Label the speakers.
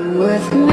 Speaker 1: with me.